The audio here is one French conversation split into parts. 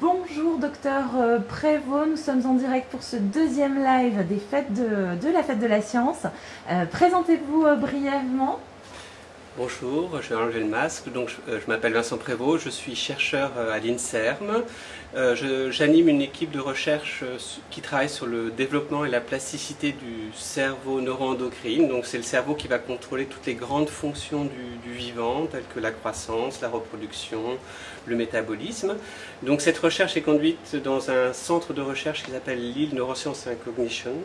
Bonjour docteur euh, Prévost, nous sommes en direct pour ce deuxième live de la fête de la science. Euh, Présentez-vous euh, brièvement. Bonjour, je vais enlever le masque. Donc, je, euh, m'appelle Vincent Prévost, je suis chercheur euh, à l'INSERM. Euh, J'anime une équipe de recherche qui travaille sur le développement et la plasticité du cerveau neuroendocrine. Donc, c'est le cerveau qui va contrôler toutes les grandes fonctions du, vivant, telles que la croissance, la reproduction, le métabolisme. Donc, cette recherche est conduite dans un centre de recherche qui s'appelle Lille Neurosciences and Cognition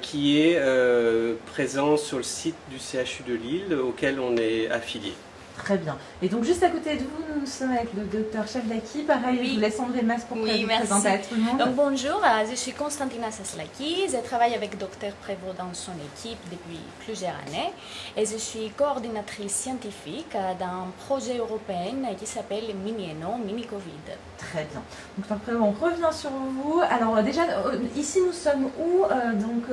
qui est euh, présent sur le site du CHU de Lille auquel on est affilié. Très bien. Et donc juste à côté de vous, nous sommes avec le docteur Chavlaki. Pareil, Oui. je vous laisse enlever le masque pour Oui, que vous merci. présenter à tout le monde. Donc bonjour, euh, je suis Constantina Saslaki, je travaille avec Dr Prévost dans son équipe depuis plusieurs années et je suis coordinatrice scientifique euh, d'un projet européen qui s'appelle Mini-ENO, Mini-Covid. Très bien. Donc après, on revient sur vous. Alors euh, déjà, ici nous sommes où Donc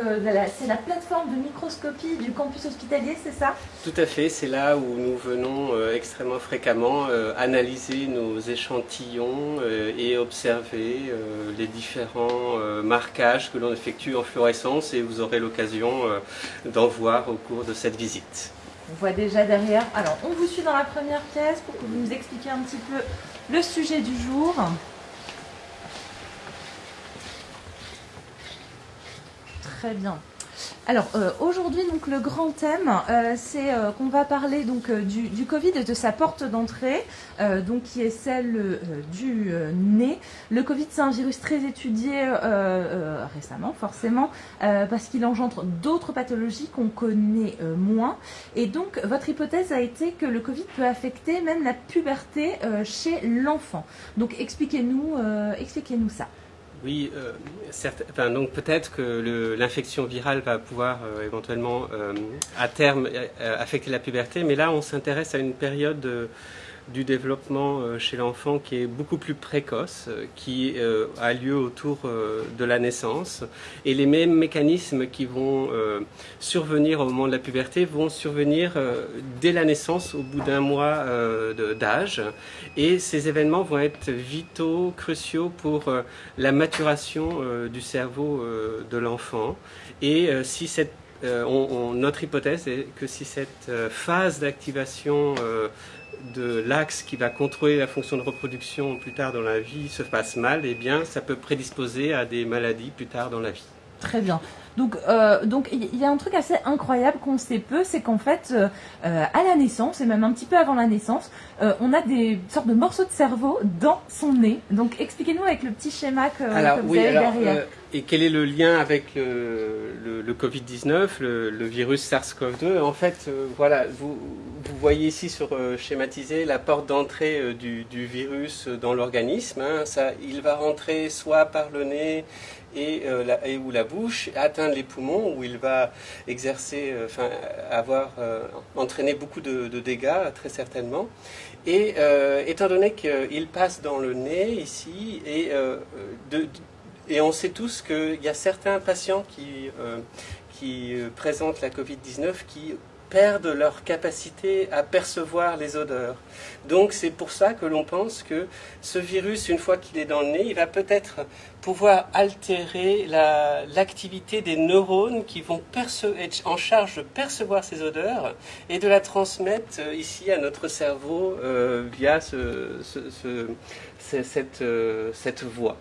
c'est la plateforme de microscopie du campus hospitalier, c'est ça? Tout à fait, c'est là où nous venons extrêmement fréquemment euh, analyser nos échantillons euh, et observer euh, les différents euh, marquages que l'on effectue en fluorescence et vous aurez l'occasion euh, d'en voir au cours de cette visite. On voit déjà derrière. Alors, on vous suit dans la première pièce pour que vous nous expliquiez un petit peu le sujet du jour. Très bien. Alors euh, aujourd'hui donc le grand thème euh, c'est euh, qu'on va parler donc du, Covid et de sa porte d'entrée donc qui est celle du nez. Le Covid c'est un virus très étudié récemment forcément parce qu'il engendre d'autres pathologies qu'on connaît moins et donc votre hypothèse a été que le Covid peut affecter même la puberté chez l'enfant. Donc expliquez-nous expliquez-nous ça. Oui, euh, enfin, donc peut-être que l'infection virale va pouvoir euh, éventuellement euh, à terme euh, affecter la puberté, mais là on s'intéresse à une période du développement euh, chez l'enfant qui est beaucoup plus précoce, euh, qui euh, a lieu autour de la naissance, et les mêmes mécanismes qui vont survenir au moment de la puberté vont survenir dès la naissance, au bout d'un mois d'âge, et ces événements vont être vitaux, cruciaux pour la maturation du cerveau de l'enfant. Et si cette, notre hypothèse est que si cette phase d'activation de l'axe qui va contrôler la fonction de reproduction plus tard dans la vie se passe mal, eh bien, ça peut prédisposer à des maladies plus tard dans la vie. Très bien. Donc, euh, donc il y a un truc assez incroyable qu'on sait peu, c'est qu'en fait, euh, euh, à la naissance et même un petit peu avant la naissance, euh, on a des sortes de morceaux de cerveau dans son nez. Donc, expliquez-nous avec le petit schéma que, que vous avez derrière. Euh, et quel est le lien avec le, le- le Covid-19, le, le virus SARS-CoV-2 En fait, euh, voilà, vous, vous voyez ici sur euh, schématisé la porte d'entrée euh, du, du virus dans l'organisme. hein. Ça, il va rentrer soit par le nez et, euh, la, et ou la bouche, atteindre les poumons, où il va exercer, euh, enfin, avoir euh, entraîné beaucoup de, de dégâts, très certainement. Et euh, étant donné qu'il passe dans le nez ici, et, euh, de, et on sait tous qu'il y a certains patients qui, euh, euh, présentent la Covid-19 qui perdent leur capacité à percevoir les odeurs. Donc c'est pour ça que l'on pense que ce virus, une fois qu'il est dans le nez, il va peut-être pouvoir altérer la- l'activité des neurones qui vont être en charge de percevoir ces odeurs et de la transmettre euh, ici à notre cerveau euh, via ce- ce- ce- ce- cette, euh, voie.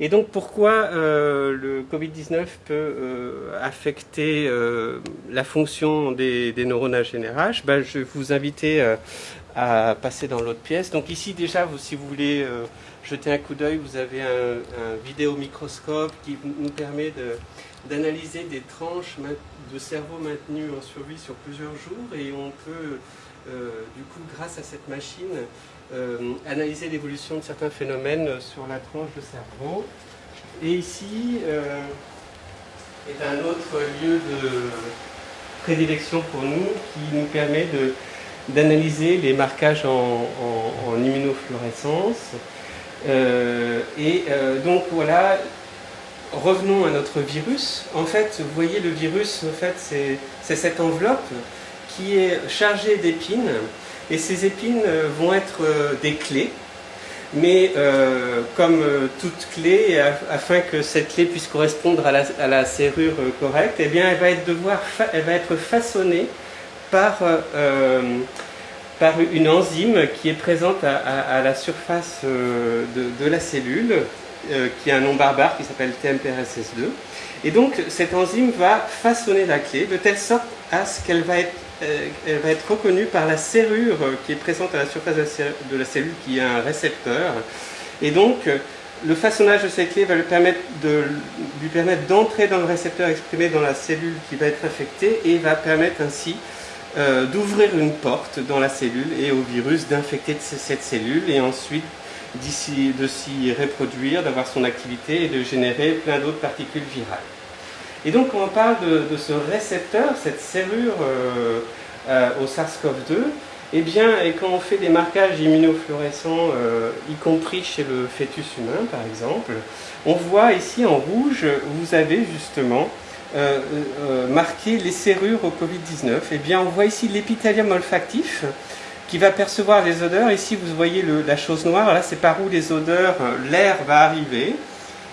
Et donc pourquoi le Covid-19 peut affecter la fonction des, des neurones à GNRH ben, Je vais vous inviter à passer dans l'autre pièce. Donc ici déjà, vous, si vous voulez jeter un coup d'œil, vous avez un, un vidéomicroscope qui nous permet d'analyser des tranches de cerveau maintenues en survie sur plusieurs jours et on peut euh, du coup grâce à cette machine euh, analyser l'évolution de certains phénomènes sur la tranche de cerveau. Et ici euh, est un autre lieu de prédilection pour nous qui nous permet d'analyser les marquages en- en immunofluorescence. Euh, et euh, donc voilà, revenons à notre virus. En fait, vous voyez le virus, en fait, c'est cette enveloppe qui est chargée d'épines. Et ces épines euh, vont être des clés mais comme toute clé, afin que cette clé puisse correspondre à la, serrure correcte, eh bien, elle va être, devoir elle va être façonnée par, par une enzyme qui est présente à, la surface de, de, la cellule, qui a un nom barbare qui s'appelle TMPRSS2. Et donc, cette enzyme va façonner la clé de telle sorte à ce qu'elle va être, euh, va être reconnue par la serrure qui est présente à la surface de la cellule, qui a un récepteur. Et donc, le façonnage de cette clé va lui permettre, de, lui permettre d'entrer dans le récepteur exprimé dans la cellule qui va être infectée et va permettre ainsi euh, d'ouvrir une porte dans la cellule et au virus d'infecter cette cellule et ensuite de s'y reproduire, d'avoir son activité et de générer plein d'autres particules virales. Et donc quand on parle de, ce récepteur, cette serrure euh, euh, au SARS-CoV-2, eh bien, et quand on fait des marquages immunofluorescents, y compris chez le fœtus humain par exemple, on voit ici en rouge, vous avez justement marqué les serrures au Covid-19. Eh bien, on voit ici l'épithélium olfactif, qui va percevoir les odeurs. Ici, vous voyez la chose noire, là, c'est par où les odeurs, euh, l'air va arriver.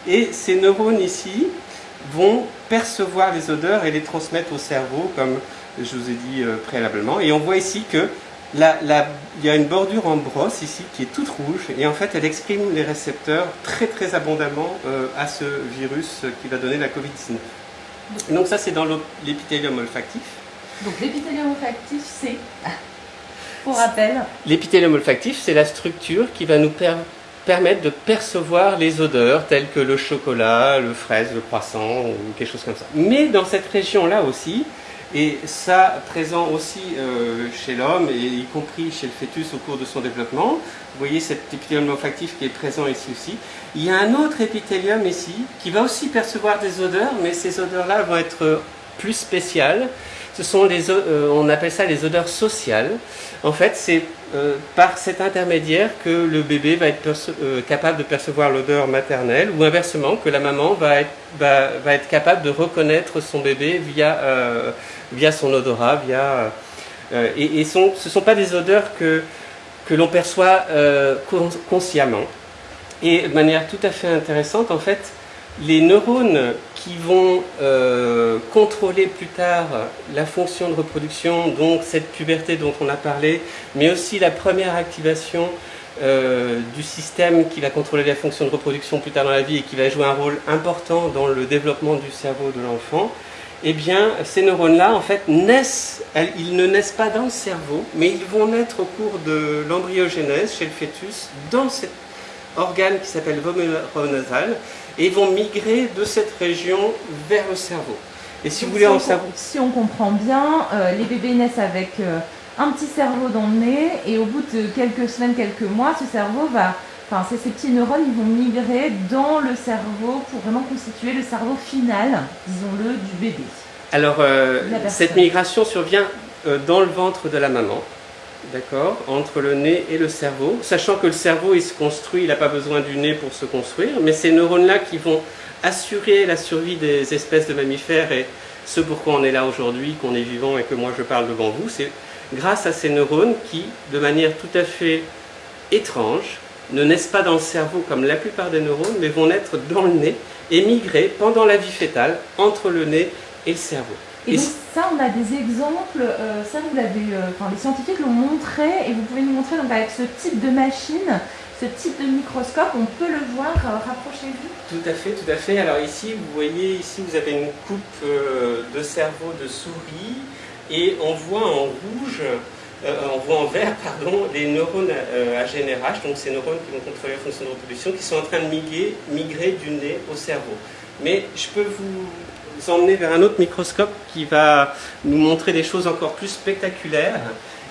Et ces neurones ici vont percevoir les odeurs et les transmettre au cerveau, comme je vous ai dit euh, préalablement. Et on voit ici que y a une bordure en brosse ici qui est toute rouge et en fait elle exprime les récepteurs très très abondamment euh, à ce virus qui va donner la Covid-19. Donc ça c'est dans l'épithélium olfactif. Donc l'épithélium olfactif c'est pour rappel. L'épithélium olfactif, c'est la structure qui va nous permettre de percevoir les odeurs telles que le chocolat, le fraise, le croissant ou quelque chose comme ça. Mais dans cette région-là aussi, et ça présent aussi euh, chez l'homme, et y compris chez le fœtus au cours de son développement, vous voyez cet épithélium olfactif qui est présent ici aussi. Il y a un autre épithélium ici qui va aussi percevoir des odeurs, mais ces odeurs-là vont être plus spéciales ce sont les, euh, on appelle ça les odeurs sociales. En fait, c'est euh, par cet intermédiaire que le bébé va être euh, capable de percevoir l'odeur maternelle, ou inversement, que la maman va être, va, être capable de reconnaître son bébé via, via son odorat, et ce ne sont pas des odeurs que, que l'on perçoit consciemment. Et de manière tout à fait intéressante, en fait, les neurones qui vont euh, contrôler plus tard la fonction de reproduction, donc cette puberté dont on a parlé, mais aussi la première activation euh, du système qui va contrôler la fonction de reproduction plus tard dans la vie et qui va jouer un rôle important dans le développement du cerveau de l'enfant, eh bien, ces neurones-là, en fait, naissent, ils ne naissent pas dans le cerveau, mais ils vont naître au cours de l'embryogénèse chez le fœtus dans cet organe qui s'appelle voméronasal, et vont migrer de cette région vers le cerveau. Et si vous voulez en savoir... Si on comprend bien, euh, les bébés naissent avec euh, un petit cerveau dans le nez et au bout de quelques semaines, quelques mois, ce cerveau va... Enfin, ces petits neurones, ils vont migrer dans le cerveau pour vraiment constituer le cerveau final, disons-le, du bébé. Alors, euh, cette migration survient dans le ventre de la maman d'accord, entre le nez et le cerveau, sachant que le cerveau, il se construit, il n'a pas besoin du nez pour se construire, mais ces neurones-là qui vont assurer la survie des espèces de mammifères et ce pourquoi on est là aujourd'hui, qu'on est vivant et que moi je parle devant vous, c'est grâce à ces neurones qui, de manière tout à fait étrange, ne naissent pas dans le cerveau comme la plupart des neurones, mais vont naître dans le nez et migrer pendant la vie fétale entre le nez et le cerveau. Et, donc ça, on a des exemples, euh, ça vous l'avez, euh, enfin les scientifiques l'ont montré, et vous pouvez nous montrer donc avec ce type de machine, ce type de microscope, on peut le voir, euh, rapprochez-vous. Tout à fait, tout à fait. Alors ici, vous voyez, ici vous avez une coupe de cerveau de souris, et on voit en rouge, on voit en vert, pardon, les neurones à GNRH, donc ces neurones qui vont contrôler la fonction de reproduction, qui sont en train de migrer, migrer du nez au cerveau. Mais je peux vous emmener vers un autre microscope qui va nous montrer des choses encore plus spectaculaires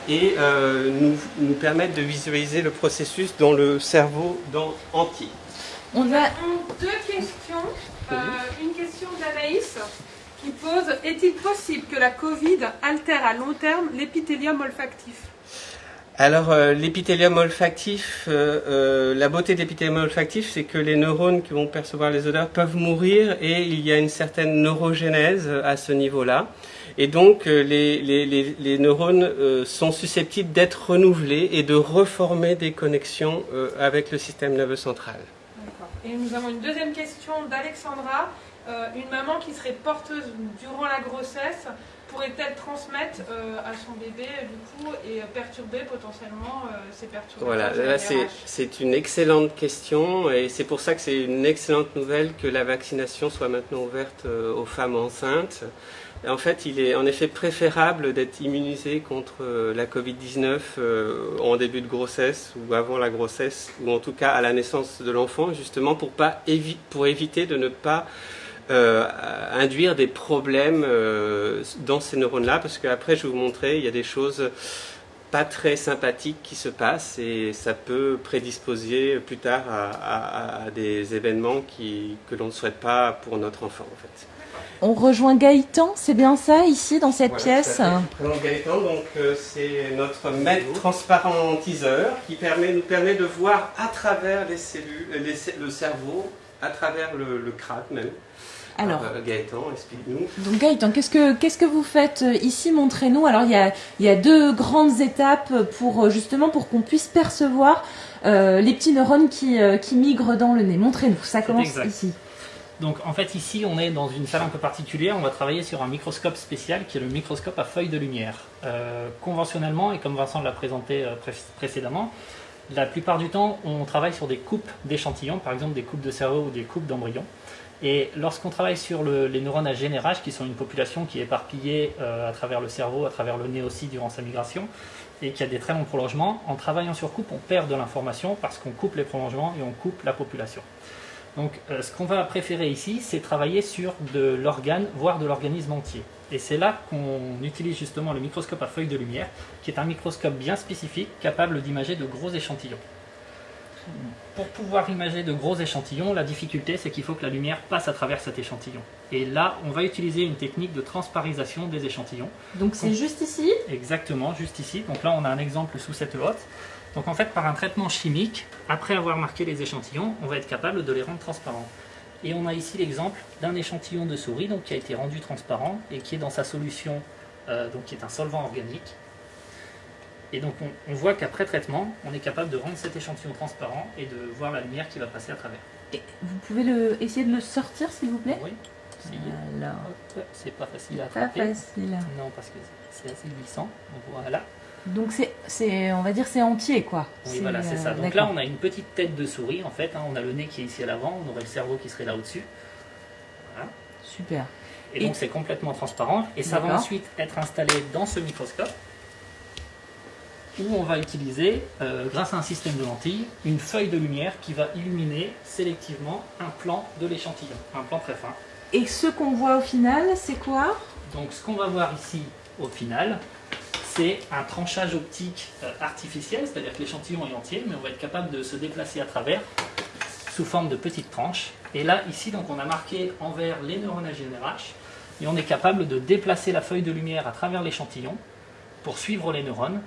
et euh, nous, nous, permettre de visualiser le processus dans le cerveau dans, entier. On a deux questions. Euh, une question d'Anaïs qui pose Est-il possible que la Covid altère à long terme l'épithélium olfactif? Alors, euh, l'épithélium olfactif, euh, euh, la beauté de l'épithélium olfactif, c'est que les neurones qui vont percevoir les odeurs peuvent mourir et il y a une certaine neurogénèse à ce niveau-là. Et donc, les, les, les, les neurones sont susceptibles d'être renouvelés et de reformer des connexions avec le système nerveux central. Et nous avons une deuxième question d'Alexandra. Une maman qui serait porteuse durant la grossesse pourrait-elle transmettre euh, à son bébé du coup et perturber potentiellement euh, ces perturbations Voilà, là c'est une excellente question et c'est pour ça que c'est une excellente nouvelle que la vaccination soit maintenant ouverte euh, aux femmes enceintes. En fait, il est en effet préférable d'être immunisé contre euh, la Covid-19 euh, en début de grossesse ou avant la grossesse, ou en tout cas à la naissance de l'enfant, justement pour, pas évi- pour éviter de ne pas euh, induire des problèmes euh, dans ces neurones-là, parce qu'après, je vais vous montrer, il y a des choses pas très sympathiques qui se passent et ça peut prédisposer plus tard à, à- à des événements qui, que l'on ne souhaite pas pour notre enfant, en fait. On rejoint Gaëtan, c'est bien ça, ici, dans cette Voilà, pièce présente Gaëtan, donc euh, c'est notre maître transparent teaser qui permet, nous permet de voir à travers les cellules, les ce- le cerveau, à travers le, le crâne même. Alors, euh, Gaëtan, explique-nous. donc Gaëtan, qu'est-ce que, qu'est-ce que vous faites euh, ici Montrez-nous. Alors, il y a, il y a deux grandes étapes pour, euh, justement, pour qu'on puisse percevoir euh, les petits neurones qui, euh, qui migrent dans le nez. Montrez-nous, ça commence exact. ici. Donc en fait ici on est dans une salle un peu particulière, on va travailler sur un microscope spécial qui est le microscope à feuilles de lumière. Euh, conventionnellement, et comme Vincent l'a présenté euh, pré- précédemment, la plupart du temps on travaille sur des coupes d'échantillons, par exemple des coupes de cerveau ou des coupes d'embryons. Et lorsqu'on travaille sur le- les neurones à GNRH, qui sont une population qui est éparpillée euh, à travers le cerveau, à travers le nez aussi durant sa migration, et qui a des très longs prolongements, en travaillant sur coupe, on perd de l'information parce qu'on coupe les prolongements et on coupe la population. Donc euh, ce qu'on va préférer ici, c'est travailler sur de l'organe, voire de l'organisme entier. Et c'est là qu'on utilise justement le microscope à feuilles de lumière, qui est un microscope bien spécifique, capable d'imager de gros échantillons. Pour pouvoir imager de gros échantillons, la difficulté c'est qu'il faut que la lumière passe à travers cet échantillon. Et là, on va utiliser une technique de transparisation des échantillons. Donc, c'est juste ici. Exactement, juste ici. Donc là, on a un exemple sous cette hotte. Donc en fait, par un traitement chimique, après avoir marqué les échantillons, on va être capable de les rendre transparents. Et on a ici l'exemple d'un échantillon de souris donc, qui a été rendu transparent et qui est dans sa solution, euh, donc qui est un solvant organique. Et donc on, on voit qu'après traitement, on est capable de rendre cet échantillon transparent et de voir la lumière qui va passer à travers. Et vous pouvez le, essayer de le sortir, s'il vous plaît? Oui. Alors, c'est pas facile à pas attraper. facile. Non, parce que c'est assez glissant. Voilà. Donc, c'est, on va dire, c'est entier, quoi. Oui, voilà, c'est euh, ça. Donc d'accord. là, on a une petite tête de souris, en fait. hein. On a le nez qui est ici à l'avant, on aurait le cerveau qui serait là au-dessus. Voilà. Super. Et, Et- donc, c'est complètement transparent. Et ça va ensuite être installé dans ce microscope, où on va utiliser, euh, grâce à un système de lentilles, une feuille de lumière qui va illuminer sélectivement un plan de l'échantillon, un plan très fin. Et ce qu'on voit au final, c'est quoi? Donc, ce qu'on va voir ici, au final, c'est un tranchage optique euh, artificiel, c'est-à-dire que l'échantillon est entier, mais on va être capable de se déplacer à travers sous forme de petites tranches. Et là, ici, donc, on a marqué en vert les neurones à GNRH, et on est capable de déplacer la feuille de lumière à travers l'échantillon pour suivre les neurones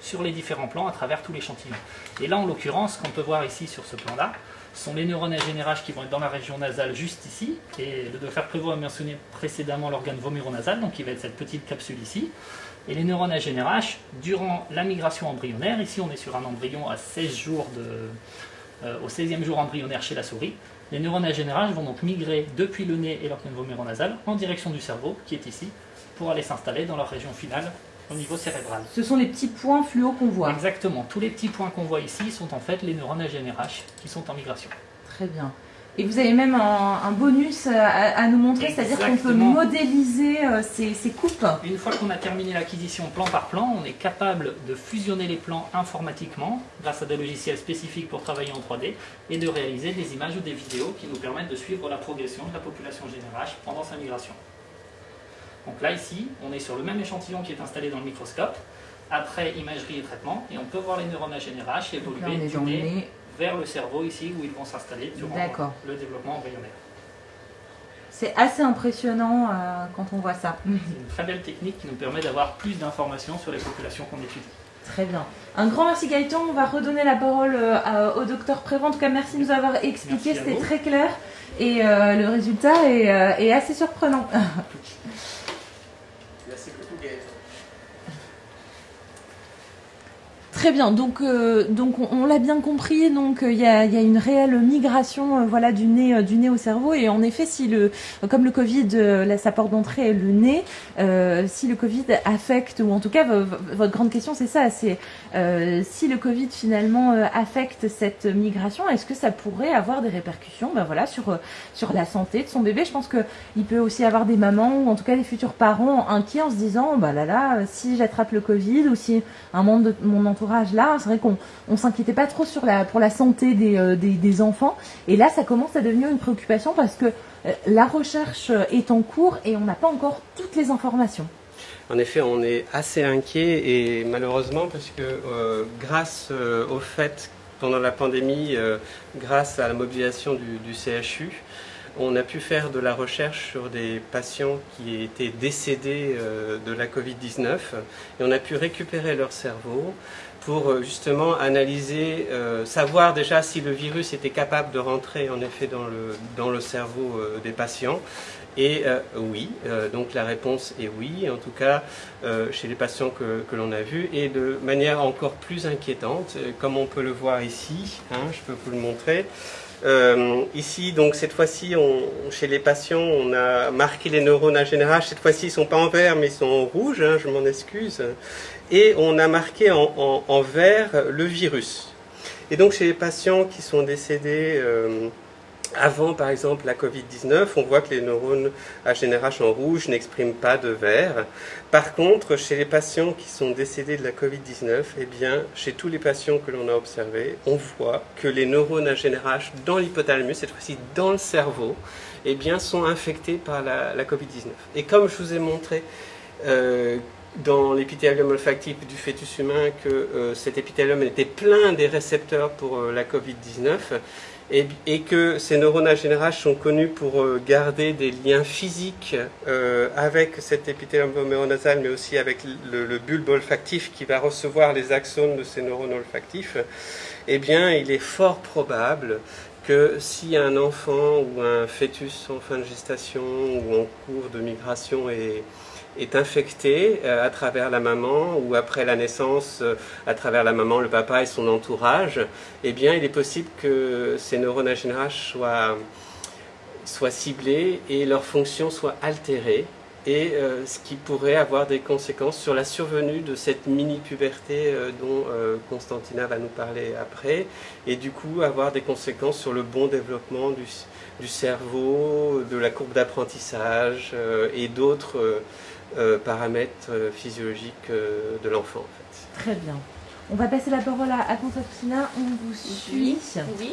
sur les différents plans à travers tout l'échantillon. Et là, en l'occurrence, ce qu'on peut voir ici sur ce plan-là, sont les neurones à qui vont être dans la région nasale juste ici. Et le docteur Prévost a mentionné précédemment l'organe vomuronasal, donc il va être cette petite capsule ici. Et les neurones à durant la migration embryonnaire, ici on est sur un embryon à 16 jours euh, au 16e jour embryonnaire chez la souris, les neurones à vont donc migrer depuis le nez et l'organe vomuronasal en direction du cerveau, qui est ici, pour aller s'installer dans leur région finale au niveau cérébral. Ce sont les petits points fluo qu'on voit. Exactement. Tous les petits points qu'on voit ici sont en fait les neurones à GNRH qui sont en migration. Très bien. Et vous avez même un, un bonus à, à nous montrer, c'est-à-dire qu'on peut modéliser euh, ces, ces coupes. Une fois qu'on a terminé l'acquisition plan par plan, on est capable de fusionner les plans informatiquement grâce à des logiciels spécifiques pour travailler en 3D et de réaliser des images ou des vidéos qui nous permettent de suivre la progression de la population GNRH pendant sa migration. Donc là, ici, on est sur le même échantillon qui est installé dans le microscope, après imagerie et traitement, et on peut voir les neurones à GNRH Donc là, on évoluer du nez nez. vers le cerveau ici où ils vont s'installer durant le développement embryonnaire. C'est assez impressionnant euh, quand on voit ça. C'est une très belle technique qui nous permet d'avoir plus d'informations sur les populations qu'on étudie. Très bien. Un grand merci Gaëtan. On va redonner la parole euh, au docteur Prévent. En tout cas, merci de nous avoir expliqué. C'était très clair. Et euh, le résultat est, est assez surprenant. Très bien, donc, euh, donc on, l'a bien compris, donc euh, il y, a, une réelle migration euh, voilà, du, nez, du nez au cerveau. Et en effet, si le, comme le Covid, sa porte d'entrée est le nez, si le Covid affecte, ou en tout cas votre grande question c'est ça, c'est si le Covid finalement affecte cette migration, est-ce que ça pourrait avoir des répercussions ben voilà, sur, sur la santé de son bébé? Je pense qu'il peut aussi avoir des mamans ou en tout cas des futurs parents inquiets en se disant, bah là là, si j'attrape le Covid ou si un membre de mon entourage là, c'est vrai qu'on on s'inquiétait pas trop pour la santé des, euh, des, enfants. Et là, ça commence à devenir une préoccupation parce que euh, la recherche est en cours et on n'a pas encore toutes les informations. En effet, on est assez inquiet et malheureusement parce que euh, grâce euh, au fait pendant la pandémie, euh, grâce à la mobilisation du, du, CHU, on a pu faire de la recherche sur des patients qui étaient décédés de la Covid-19 et on a pu récupérer leur cerveau, pour euh, justement analyser, euh, savoir déjà si le virus était capable de rentrer en effet dans le, cerveau euh, des patients. Et oui, donc la réponse est oui, en tout cas chez les patients que, que l'on a vus, et de manière encore plus inquiétante, comme on peut le voir ici, hein, je peux vous le montrer. Ici, donc cette fois-ci, chez les patients, on a marqué les neurones à général. Cette fois-ci, ils ne sont pas en vert, mais ils sont en rouge, hein, je m'en excuse et on a marqué en, en, en, vert le virus. Et donc chez les patients qui sont décédés euh, avant par exemple la Covid-19, on voit que les neurones à GNRH en rouge n'expriment pas de vert. Par contre, chez les patients qui sont décédés de la Covid-19, eh bien, chez tous les patients que l'on a observés, on voit que les neurones à GNRH dans l'hypothalamus, cette fois-ci dans le cerveau, eh bien, sont infectés par la, la Covid-19. Et comme je vous ai montré euh, dans l'épithélium olfactif du fœtus humain que euh, cet épithélium était plein des récepteurs pour euh, la Covid-19 et, que ces neurones à sont connus pour euh, garder des liens physiques avec cet épithélium voméronasal mais aussi avec le, le, bulbe olfactif qui va recevoir les axones de ces neurones olfactifs, eh bien il est fort probable que si un enfant ou un fœtus en fin de gestation ou en cours de migration est est infecté euh, à travers la maman ou après la naissance euh, à travers la maman, le papa et son entourage, eh bien il est possible que ces neurones GNRH soient, soient ciblés et leur fonction soit altérée et euh, ce qui pourrait avoir des conséquences sur la survenue de cette mini-puberté dont Constantina va nous parler après, et du coup avoir des conséquences sur le bon développement du, du cerveau, de la courbe d'apprentissage et d'autres euh, paramètres physiologiques de l'enfant. En fait. Très bien. On va passer la parole à, à Constantina, on vous suit. Oui, oui.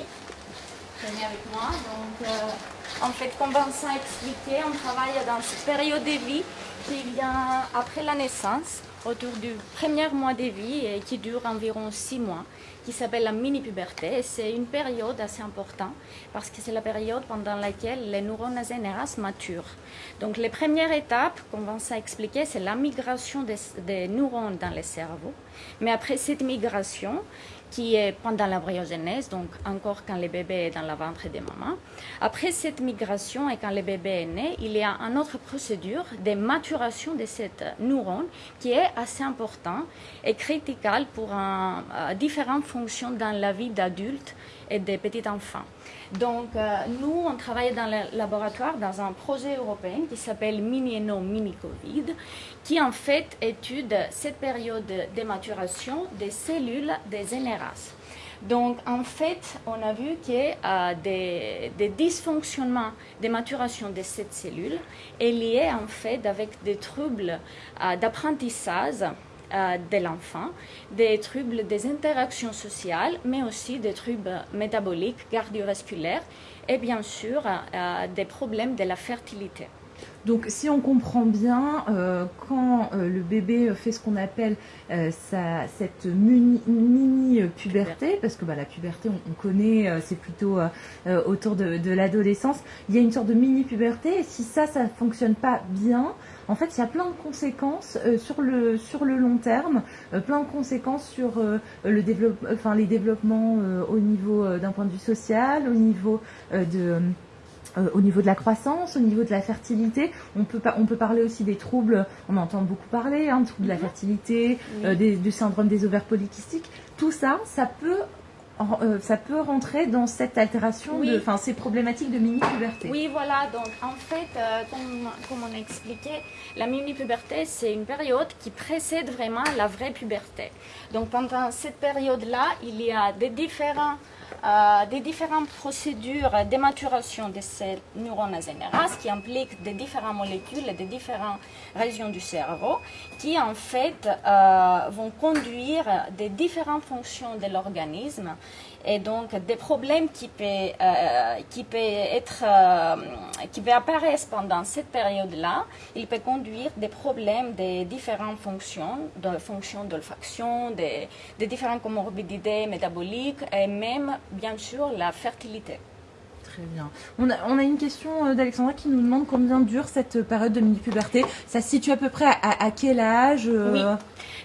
Venez avec moi. Donc, en fait, comme Vincent a expliqué, on travaille dans cette période de vie qui vient après la naissance, autour du premier mois de vie qui dure environ six mois, qui s'appelle la mini-puberté. C'est une période assez importante parce que c'est la période pendant laquelle les neurones générales maturent. Donc, les premières étapes, comme Vincent a expliqué, c'est la migration des neurones dans le cerveau. Mais après cette migration, qui est pendant l'embryogenèse, donc encore quand le bébé est dans la ventre des mamans. Après cette migration et quand le bébé est né, il y a une autre procédure de maturation de cette neurone qui est assez importante et critiquelle pour euh, différentes fonctions dans la vie d'adulte et des petits enfants. Donc, euh, nous, on travaille dans le laboratoire dans un projet européen qui s'appelle Mini No Mini Covid, qui en fait étude cette période de maturation des cellules des NRAS. Donc, en fait, on a vu qu'il y a euh, des, dysfonctionnements de maturation de cette cellule est lié en fait avec des troubles euh, d'apprentissage de l'enfant, des troubles des interactions sociales, mais aussi des troubles métaboliques, cardiovasculaires et bien sûr euh, des problèmes de la fertilité. Donc, si on comprend bien, euh, quand euh, le bébé fait ce qu'on appelle euh, sa, cette mini-puberté, mini parce que bah, la puberté, on, on connaît, euh, c'est plutôt euh, autour de, de l'adolescence, il y a une sorte de mini-puberté, et si ça, ça ne fonctionne pas bien, en fait, il y a plein de conséquences sur, le, sur le long terme, plein de conséquences sur le développe, enfin, les développements au niveau d'un point de vue social, au niveau de euh, au niveau de la croissance, au niveau de la fertilité. On peut, on peut parler aussi des troubles, on entend beaucoup parler, hein, troubles de la mhm. fertilité, euh, du syndrome des ovaires polykystiques. Tout ça, ça peut euh, ça peut rentrer dans cette altération, enfin ces problématiques de mini-puberté. Oui, voilà. Donc en fait, comme, comme, on a expliqué, la mini-puberté, c'est une période qui précède vraiment la vraie puberté. Donc pendant cette période-là, il y a des différents euh, des différentes procédures de ces neurones NRAS qui impliquent des différentes molécules et des différentes régions du cerveau qui en fait euh, vont conduire des différentes fonctions de l'organisme et donc des problèmes qui peuvent, euh, qui être, euh, qui apparaître pendant cette période-là, il peut conduire des problèmes des différentes fonctions, de fonctions d'olfaction, des différentes comorbidités métaboliques et même, bien sûr, la fertilité. On a, une question euh, d'Alexandra qui nous demande combien dure cette période de mini-puberté. Ça se situe à peu près à, quel âge Oui.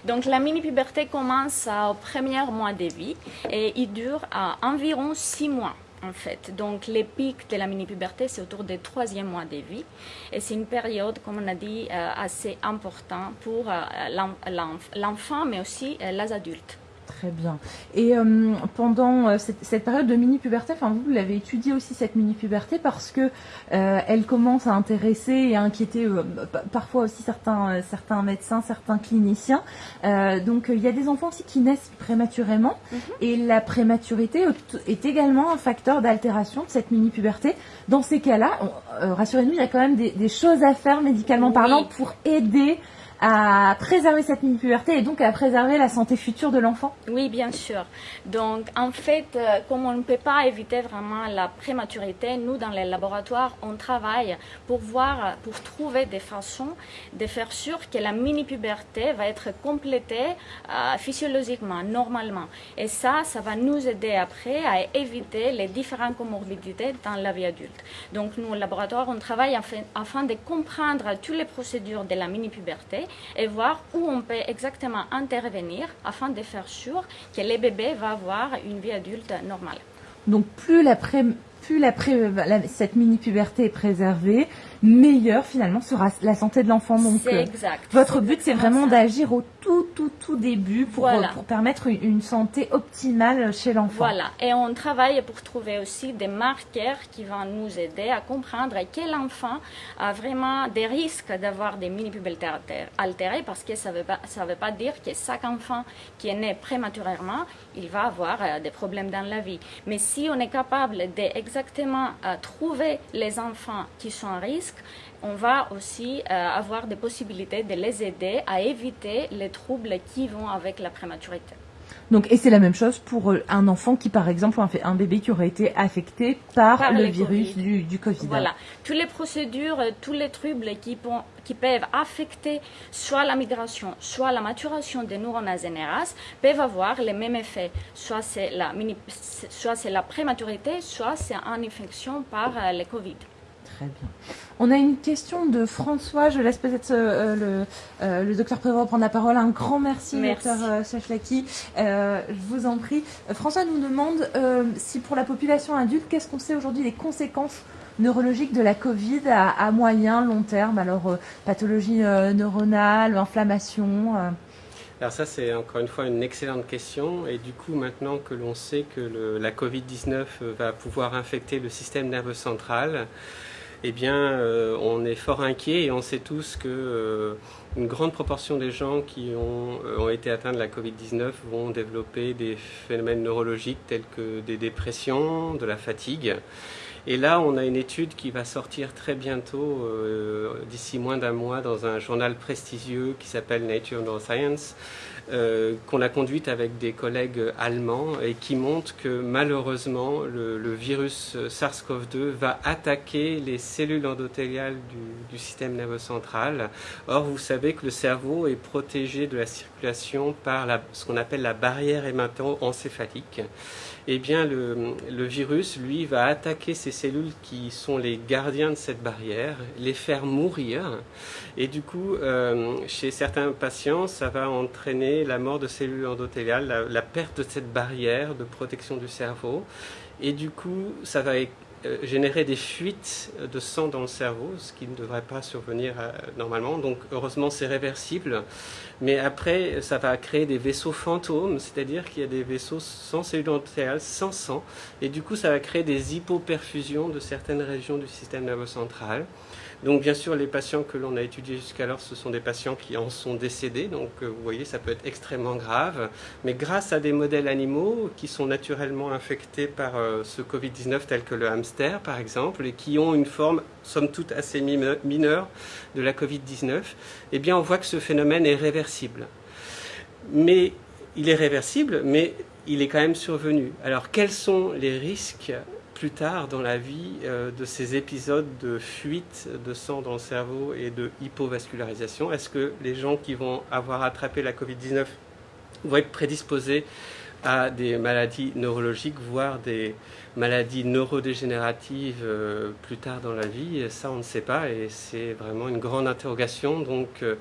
Donc la mini-puberté commence au premier mois de vie et il dure à environ six mois en fait. Donc les pics de la mini-puberté, c'est autour du troisième mois de vie. Et c'est une période, comme on a dit, euh, assez importante pour euh, l'enfant, mais aussi les adultes. Très bien. Et euh, pendant euh, cette, période de mini-puberté, enfin vous, l'avez étudié aussi cette mini-puberté parce que euh, elle commence à intéresser et à inquiéter parfois aussi certains certains médecins, certains cliniciens. donc il y a des enfants aussi qui naissent prématurément mhm. et la prématurité est également un facteur d'altération de cette mini-puberté. Dans ces cas-là, rassurez-nous, il y a quand même des, choses à faire médicalement parlant pour aider à préserver cette mini-puberté et donc à préserver la santé future de l'enfant Oui, bien sûr. Donc, en fait, euh, comme on ne peut pas éviter vraiment la prématurité, nous, dans les laboratoires, on travaille pour voir, pour trouver des façons de faire sûr que la mini-puberté va être complétée euh, physiologiquement, normalement. Et ça, ça va nous aider après à éviter les différentes comorbidités dans la vie adulte. Donc, nous, au laboratoire, on travaille afin, afin de comprendre toutes les procédures de la mini-puberté et voir où on peut exactement intervenir afin de faire sûr que le bébé va avoir une vie adulte normale. Donc plus la plus la cette mini-puberté est préservée, meilleure finalement sera la santé de l'enfant. Donc, exact. Votre but, c'est vraiment d'agir au tout, tout, tout début pour, pour permettre une, santé optimale chez l'enfant. Voilà. Et on travaille pour trouver aussi des marqueurs qui vont nous aider à comprendre quel enfant a vraiment des risques d'avoir des mini-pubertés altérées parce que ça ne veut, pas, ça veut pas dire que chaque enfant qui est né prématurément, il va avoir euh, des problèmes dans la vie. Mais si on est capable d'exactement trouver les enfants qui sont à risque, on va aussi euh, avoir des possibilités de les aider à éviter les troubles qui vont avec la prématurité. Donc, et c'est la même chose pour euh, un enfant qui, par exemple, un, un bébé qui aurait été affecté par, le virus Du, du, Covid. Voilà. Toutes les procédures, euh, tous les troubles qui, qui peuvent affecter soit la migration, soit la maturation des neurones NRAS peuvent avoir les mêmes effets. Soit c'est la, soit c'est la prématurité, soit c'est une infection par le Covid. Très bien. On a une question de François. Je laisse peut-être euh, le, euh, le, docteur Prévost prendre la parole. Un grand merci, merci. docteur euh, euh, je vous en prie. François nous demande si pour la population adulte, qu'est-ce qu'on sait aujourd'hui des conséquences neurologiques de la Covid à, à moyen, long terme? Alors, pathologie neuronale, inflammation alors ça, c'est encore une fois une excellente question. Et du coup, maintenant que l'on sait que le, la Covid-19 va pouvoir infecter le système nerveux central, eh bien, euh, on est fort inquiet et on sait tous que euh, une grande proportion des gens qui ont, euh, ont été atteints de la Covid-19 vont développer des phénomènes neurologiques tels que des dépressions, de la fatigue. Et là, on a une étude qui va sortir très bientôt, d'ici moins d'un mois, dans un journal prestigieux qui s'appelle Nature Neuroscience, euh, qu'on a conduite avec des collègues allemands et qui montre que malheureusement le, virus SARS-CoV-2 va attaquer les cellules endothéliales du, système nerveux central. Or, vous savez que le cerveau est protégé de la circulation par ce qu'on appelle la barrière hémato-encéphalique eh bien le, virus, lui, va attaquer ces cellules qui sont les gardiens de cette barrière, les faire mourir. Et du coup, euh, chez certains patients, ça va entraîner la mort de cellules endothéliales, la, perte de cette barrière de protection du cerveau. Et du coup, ça va euh, générer des fuites de sang dans le cerveau, ce qui ne devrait pas survenir euh, normalement. Donc heureusement c'est réversible. Mais après, ça va créer des vaisseaux fantômes, c'est-à-dire qu'il y a des vaisseaux sans cellules endothéliales, sans sang. Et du coup, ça va créer des hypoperfusions de certaines régions du système nerveux central. Donc bien sûr, les patients que l'on a étudiés jusqu'alors, ce sont des patients qui en sont décédés. Donc euh, vous voyez, ça peut être extrêmement grave. Mais grâce à des modèles animaux qui sont naturellement infectés par euh, ce Covid-19, tel que le hamster par exemple, et qui ont une forme somme toute assez mineure de la Covid-19, eh bien on voit que ce phénomène est réversible. Mais il est réversible, mais il est quand même survenu. Alors quels sont les risques plus tard dans la vie euh, de ces épisodes de fuite de sang dans le cerveau et de hypovascularisation? Est-ce que les gens qui vont avoir attrapé la Covid-19 vont être prédisposés à des maladies neurologiques, voire des maladies neurodégénératives euh, plus tard dans la vie? Ça, on ne sait pas et c'est vraiment une grande interrogation. Donc, euh,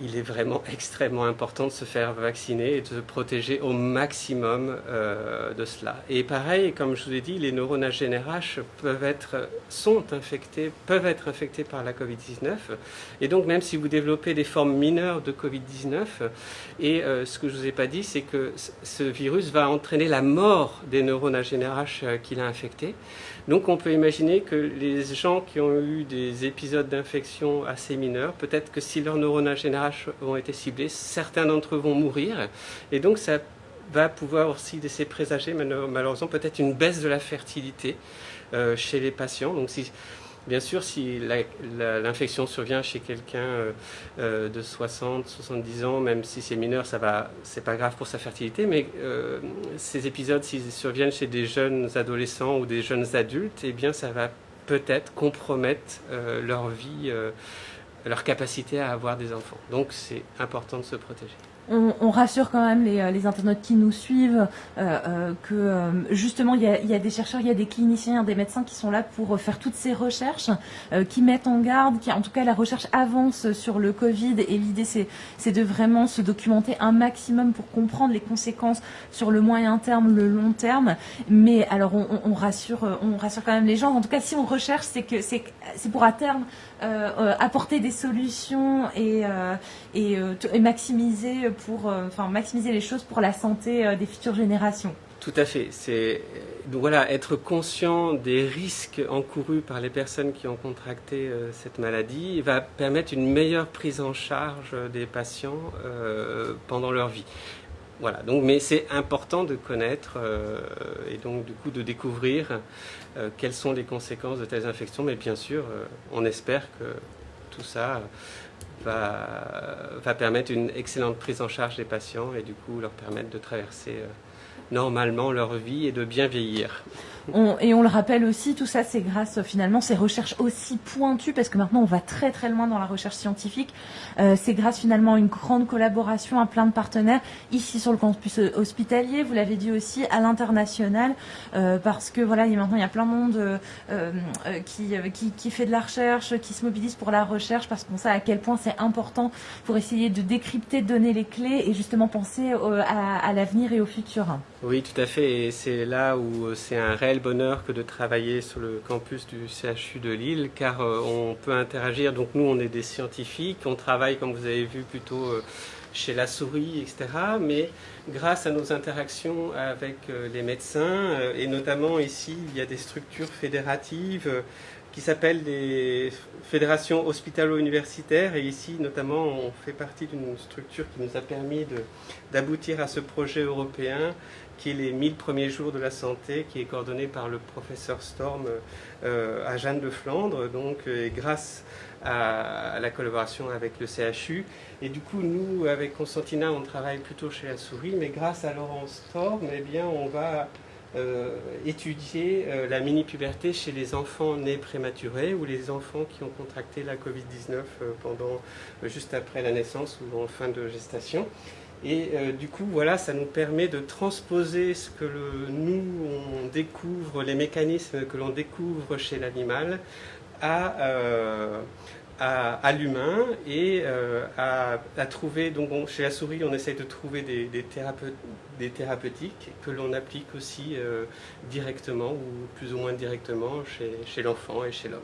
il est vraiment extrêmement important de se faire vacciner et de se protéger au maximum euh, de cela. Et pareil, comme je vous ai dit, les neurones GNRH peuvent être, sont infectés, peuvent être infectés par la Covid-19. Et donc, même si vous développez des formes mineures de Covid-19, et euh, ce que je ne vous ai pas dit, c'est que ce virus va entraîner la mort des neurones GNRH euh, qu'il a infectés. Donc on peut imaginer que les gens qui ont eu des épisodes d'infection assez mineurs, peut-être que si leurs neurones GNRH ont été ciblés, certains d'entre eux vont mourir. Et donc ça va pouvoir aussi laisser présager malheureusement peut-être une baisse de la fertilité euh, chez les patients. Donc si Bien sûr, si l'infection survient chez quelqu'un euh, euh, de 60, 70 ans, même si c'est mineur, ça va, c'est pas grave pour sa fertilité. Mais ces épisodes, s'ils surviennent chez des jeunes adolescents ou des jeunes adultes, eh bien, ça va peut-être compromettre leur vie, leur capacité à avoir des enfants. Donc, c'est important de se protéger on, rassure quand même les, euh, internautes qui nous suivent euh, euh, que justement il y, a, des chercheurs, il y a des cliniciens, des médecins qui sont là pour faire toutes ces recherches, qui mettent en garde, qui en tout cas la recherche avance sur le Covid et l'idée c'est de vraiment se documenter un maximum pour comprendre les conséquences sur le moyen terme, le long terme. Mais alors on, rassure, on rassure quand même les gens. En tout cas si on recherche, c'est que c'est pour à terme apporter des solutions et maximiser pour euh, enfin, maximiser les choses pour la santé euh, des futures générations. Tout à fait. C'est donc voilà, être conscient des risques encourus par les personnes qui ont contracté euh, cette maladie va permettre une meilleure prise en charge des patients pendant leur vie. Voilà. Donc, mais c'est important de connaître et donc du coup de découvrir quelles sont les conséquences de telles infections. Mais bien sûr, on espère que tout ça va, permettre une excellente prise en charge des patients et du coup leur permettre de traverser euh, normalement leur vie et de bien vieillir et on le rappelle aussi, tout ça c'est grâce finalement ces recherches aussi pointues, parce que maintenant on va très très loin dans la recherche scientifique. Euh, c'est grâce finalement à une grande collaboration, à plein de partenaires ici sur le campus hospitalier. Vous l'avez dit aussi à l'international, euh, parce que voilà, il, maintenant il y a plein de monde euh, qui, qui, fait de la recherche, qui se mobilise pour la recherche, parce qu'on sait à quel point c'est important pour essayer de décrypter, de donner les clés et justement penser à l'avenir et au futur. Oui, tout à fait. Et c'est là où c'est un réel bonheur que de travailler sur le campus du CHU de Lille, car euh, on peut interagir. Donc nous, on est des scientifiques, on travaille, comme vous avez vu, plutôt euh, chez la souris, etc. Mais grâce à nos interactions avec euh, les médecins, et notamment ici, il y a des structures fédératives qui s'appellent les fédérations hospitalo-universitaires. Et ici, notamment, on fait partie d'une structure qui nous a permis d'aboutir à ce projet européen qui est les 1000 premiers jours de la santé, qui est coordonné par le professeur Storm euh, à Jeanne de Flandre, donc euh, grâce à, la collaboration avec le CHU. Et du coup, nous, avec Constantina, on travaille plutôt chez la souris, mais grâce à Laurent Storm, eh bien, on va étudier la mini-puberté chez les enfants nés prématurés ou les enfants qui ont contracté la Covid-19 pendant, juste après la naissance ou en fin de gestation. Et euh, du coup, voilà, ça nous permet de transposer ce que nous, on découvre, les mécanismes que l'on découvre chez l'animal, à, euh, à, l'humain et à, trouver, donc chez la souris, on essaye de trouver des, des, des thérapeutiques que l'on applique aussi directement ou plus ou moins directement chez, l'enfant et chez l'homme.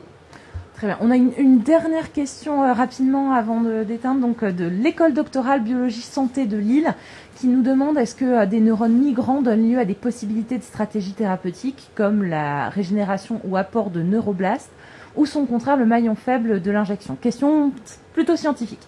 Très bien. On a une, dernière question euh, rapidement avant d'éteindre, donc euh, de l'école doctorale biologie santé de Lille, qui nous demande est-ce que euh, des neurones migrants donnent lieu à des possibilités de stratégies thérapeutiques comme la régénération ou apport de neuroblastes, ou sont au contraire le maillon faible de l'injection Question plutôt scientifique.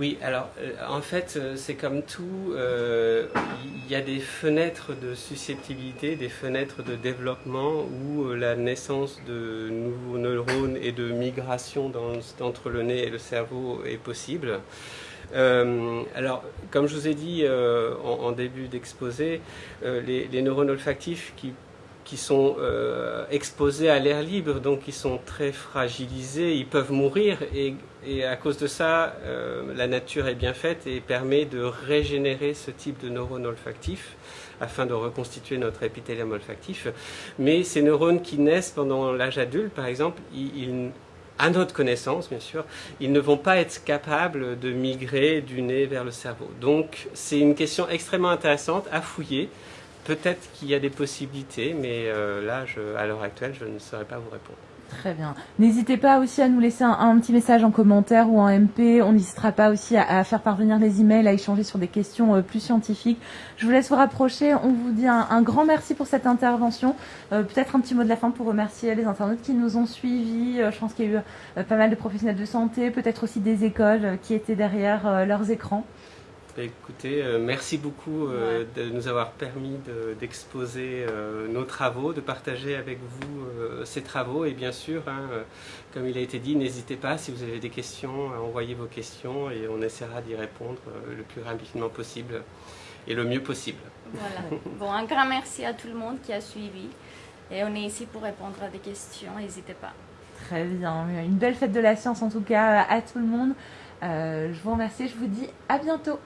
Oui, alors euh, en fait, euh, c'est comme tout, euh, il y a des fenêtres de susceptibilité, des fenêtres de développement où la naissance de nouveaux neurones et de migration entre le nez et le cerveau est possible. alors, comme je vous ai dit en, début d'exposé, les, les, neurones olfactifs qui qui sont euh, exposés à l'air libre, donc ils sont très fragilisés, ils peuvent mourir et, à cause de ça, euh, la nature est bien faite et permet de régénérer ce type de neurones olfactifs afin de reconstituer notre épithélium olfactif. Mais ces neurones qui naissent pendant l'âge adulte, par exemple, à notre connaissance, bien sûr, ils ne vont pas être capables de migrer du nez vers le cerveau. Donc, c'est une question extrêmement intéressante à fouiller. Peut-être qu'il y a des possibilités, mais euh, là, à l'heure actuelle, je ne saurais pas vous répondre. Très bien. N'hésitez pas aussi à nous laisser un, petit message en commentaire ou en MP. On n'hésitera pas aussi à, faire parvenir les emails, à échanger sur des questions euh, plus scientifiques. Je vous laisse vous rapprocher. On vous dit un, grand merci pour cette intervention. Euh, peut-être un petit mot de la fin pour remercier les internautes qui nous ont suivis. je pense qu'il y a eu pas mal de professionnels de santé, peut-être aussi des écoles qui étaient derrière leurs écrans. Bah, écoutez, euh, merci beaucoup euh, de nous avoir permis d'exposer euh, nos travaux, de partager avec vous ces travaux. Et bien sûr, hein, comme il a été dit, n'hésitez pas si vous avez des questions à envoyer vos questions et on essaiera d'y répondre le plus rapidement possible et le mieux possible. Voilà. Bon, un grand merci à tout le monde qui a suivi. Et on est ici pour répondre à des questions, n'hésitez pas. Très bien. Une belle fête de la science en tout cas à tout le monde. je vous remercie, je vous dis à bientôt.